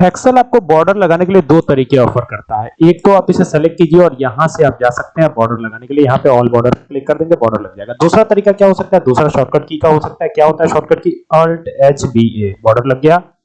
हेक्सल आपको बॉर्डर लगाने के लिए दो तरीके ऑफ़र करता है। एक तो आप इसे सेलेक्ट कीजिए और यहाँ से आप जा सकते हैं बॉर्डर लगाने के लिए। यहाँ पे ऑल बॉर्डर क्लिक कर देंगे बॉर्डर लग जाएगा। दूसरा तरीका क्या हो सकता है? दूसरा शॉर्टकट की का हो सकता है। क्या होता है? Shortcut key alt H B A border लग गया।